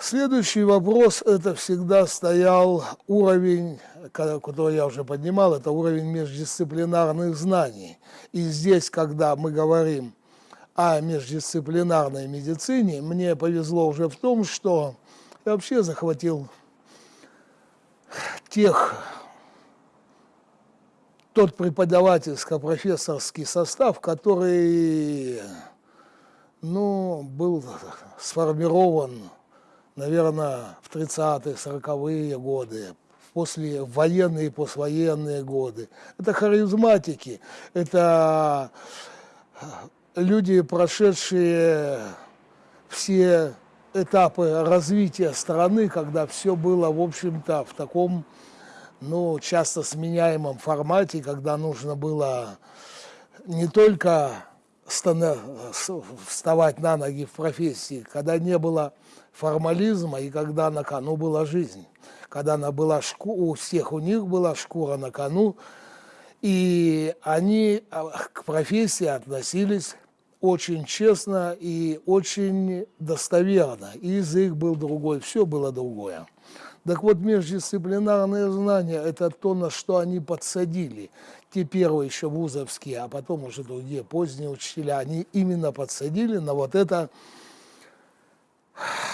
Следующий вопрос, это всегда стоял уровень, который я уже поднимал, это уровень междисциплинарных знаний. И здесь, когда мы говорим о междисциплинарной медицине, мне повезло уже в том, что я вообще захватил тех, тот преподавательско-профессорский состав, который ну, был сформирован наверное, в 30-е, 40-е годы, после военные и послевоенные годы. Это харизматики, это э, люди, прошедшие все этапы развития страны, когда все было, в общем-то, в таком, ну, часто сменяемом формате, когда нужно было не только вставать на ноги в профессии, когда не было формализма и когда на кону была жизнь. Когда она была шку... у всех у них была шкура на кону, и они а, к профессии относились очень честно и очень достоверно. И язык был другой, все было другое. Так вот, междисциплинарные знания – это то, на что они подсадили. Те первые еще вузовские, а потом уже другие поздние учителя, они именно подсадили на вот это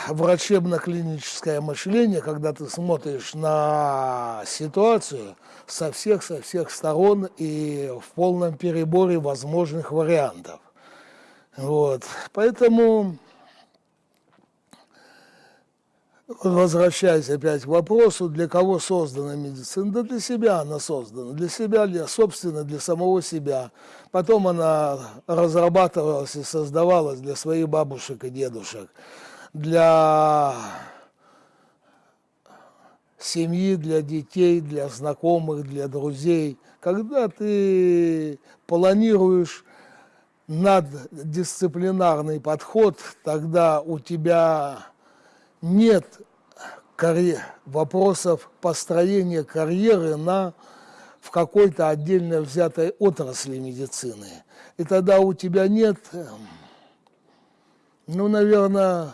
врачебно-клиническое мышление, когда ты смотришь на ситуацию со всех, со всех сторон и в полном переборе возможных вариантов. Вот. Поэтому, возвращаясь опять к вопросу, для кого создана медицина? Да для себя она создана, для себя, для, собственно, для самого себя. Потом она разрабатывалась и создавалась для своих бабушек и дедушек для семьи, для детей, для знакомых, для друзей. Когда ты планируешь наддисциплинарный подход, тогда у тебя нет карьер, вопросов построения карьеры на, в какой-то отдельно взятой отрасли медицины. И тогда у тебя нет, ну, наверное,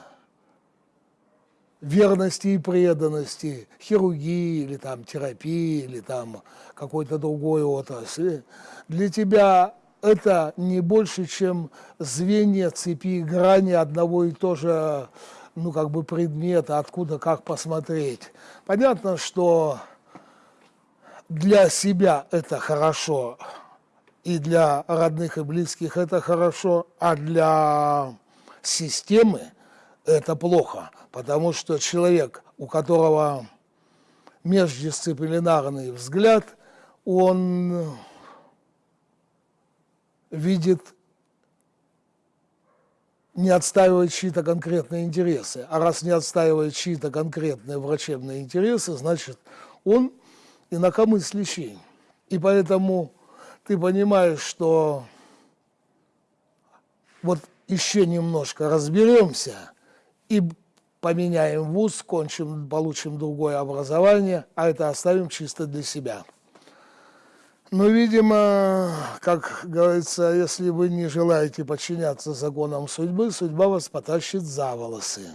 верности и преданности, хирургии или там терапии или там какой-то другой отрасли, для тебя это не больше, чем звенья цепи грани одного и того же ну, как бы предмета, откуда как посмотреть. Понятно, что для себя это хорошо, и для родных и близких это хорошо, а для системы это плохо потому что человек, у которого междисциплинарный взгляд, он видит, не отстаивает чьи-то конкретные интересы. А раз не отстаивает чьи-то конкретные врачебные интересы, значит, он инакомыслящий. И поэтому ты понимаешь, что вот еще немножко разберемся и поменяем вуз, кончим, получим другое образование, а это оставим чисто для себя. Но, видимо, как говорится, если вы не желаете подчиняться законам судьбы, судьба вас потащит за волосы.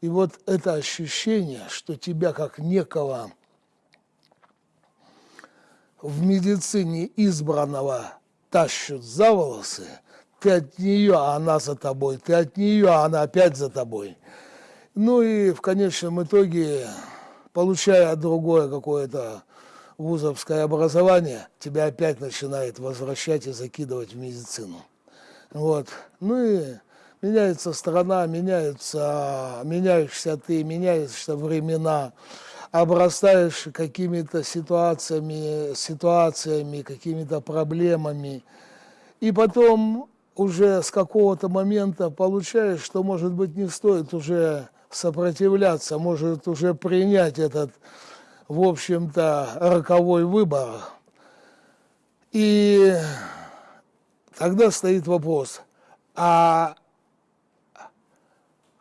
И вот это ощущение, что тебя как некого в медицине избранного тащат за волосы, ты от нее, а она за тобой, ты от нее, а она опять за тобой – ну и в конечном итоге, получая другое какое-то вузовское образование, тебя опять начинает возвращать и закидывать в медицину. Вот. Ну и меняется страна, меняются, меняешься ты, меняются времена, обрастаешь какими-то ситуациями, ситуациями, какими-то проблемами. И потом уже с какого-то момента получаешь, что, может быть, не стоит уже сопротивляться, может уже принять этот, в общем-то, роковой выбор. И тогда стоит вопрос, а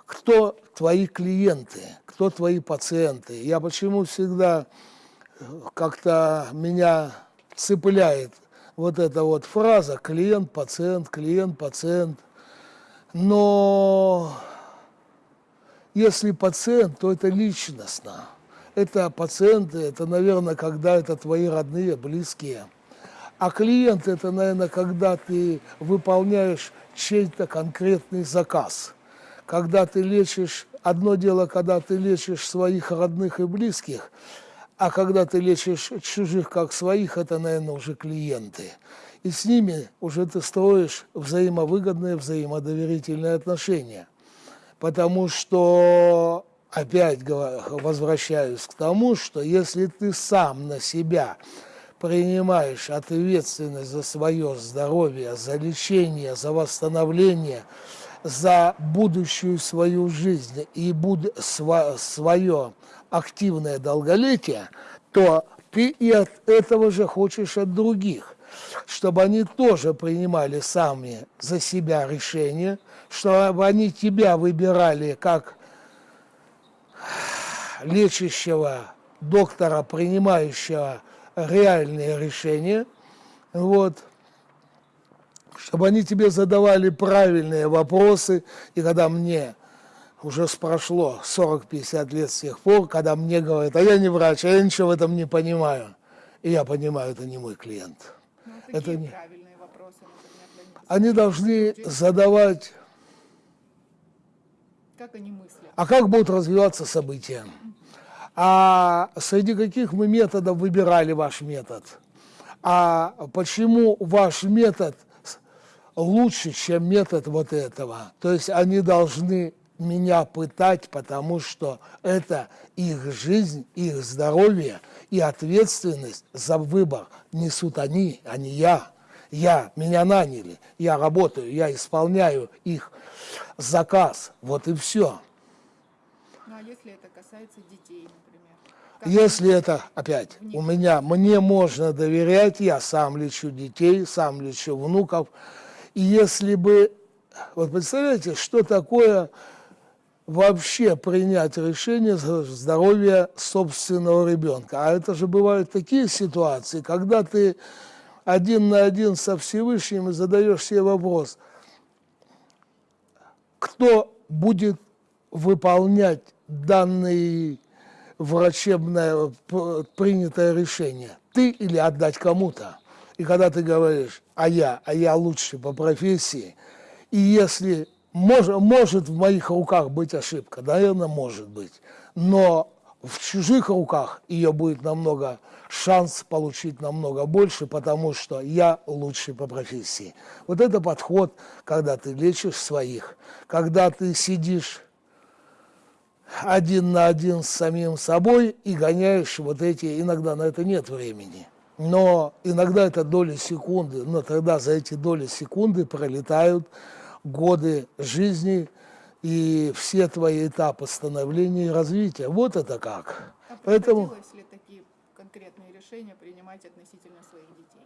кто твои клиенты, кто твои пациенты? Я почему всегда как-то меня цепляет вот эта вот фраза клиент, пациент, клиент, пациент. Но если пациент, то это личностно. Это пациенты, это, наверное, когда это твои родные, близкие. А клиент это, наверное, когда ты выполняешь чей-то конкретный заказ. Когда ты лечишь, одно дело, когда ты лечишь своих родных и близких, а когда ты лечишь чужих как своих, это, наверное, уже клиенты. И с ними уже ты строишь взаимовыгодные, взаимодоверительные отношения. Потому что, опять возвращаюсь к тому, что если ты сам на себя принимаешь ответственность за свое здоровье, за лечение, за восстановление, за будущую свою жизнь и буд свое активное долголетие, то ты и от этого же хочешь от других, чтобы они тоже принимали сами за себя решения, чтобы они тебя выбирали как лечащего доктора, принимающего реальные решения, вот, чтобы они тебе задавали правильные вопросы, и когда мне уже прошло 40-50 лет с тех пор, когда мне говорят, а я не врач, а я ничего в этом не понимаю, и я понимаю, это не мой клиент. Ну, это не... вопросы, например, Они должны задавать... Как они мыслят? А как будут развиваться события? А среди каких мы методов выбирали ваш метод? А почему ваш метод лучше, чем метод вот этого? То есть они должны меня пытать, потому что это их жизнь, их здоровье и ответственность за выбор несут они, а не я. Я, меня наняли, я работаю, я исполняю их заказ, вот и все. Ну а если это касается детей, например? Если это, опять, у меня, мне можно доверять, я сам лечу детей, сам лечу внуков. И если бы, вот представляете, что такое вообще принять решение за здоровье собственного ребенка. А это же бывают такие ситуации, когда ты один на один со Всевышним и задаешь себе вопрос, кто будет выполнять данный врачебное принятое решение, ты или отдать кому-то. И когда ты говоришь, а я, а я лучше по профессии, и если мож, может в моих руках быть ошибка, наверное, может быть, но в чужих руках ее будет намного, шанс получить намного больше, потому что я лучше по профессии. Вот это подход, когда ты лечишь своих, когда ты сидишь один на один с самим собой и гоняешь вот эти, иногда на это нет времени. Но иногда это доли секунды, но тогда за эти доли секунды пролетают годы жизни и все твои этапы становления и развития. Вот это как. А Поэтому... ли конкретные решения принимать относительно своих детей?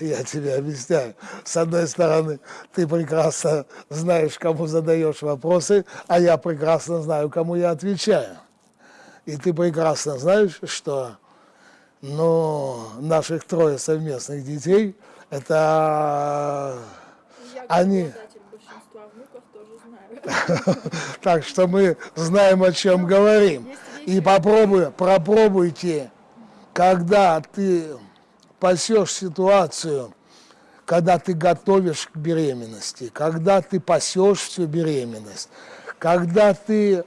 Я тебе объясняю. С одной стороны, ты прекрасно знаешь, кому задаешь вопросы, а я прекрасно знаю, кому я отвечаю. И ты прекрасно знаешь, что ну, наших трое совместных детей, это я они... Внуков, так что мы знаем, о чем говорим. И попробуй, пропробуйте, когда ты пасешь ситуацию, когда ты готовишь к беременности, когда ты пасешь всю беременность, когда ты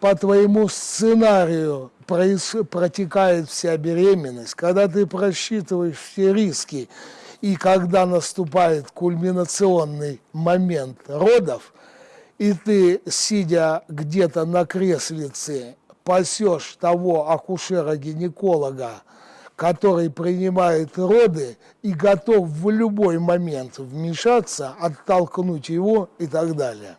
по твоему сценарию протекает вся беременность, когда ты просчитываешь все риски, и когда наступает кульминационный момент родов, и ты, сидя где-то на креслице, пасешь того акушера-гинеколога, который принимает роды и готов в любой момент вмешаться, оттолкнуть его и так далее.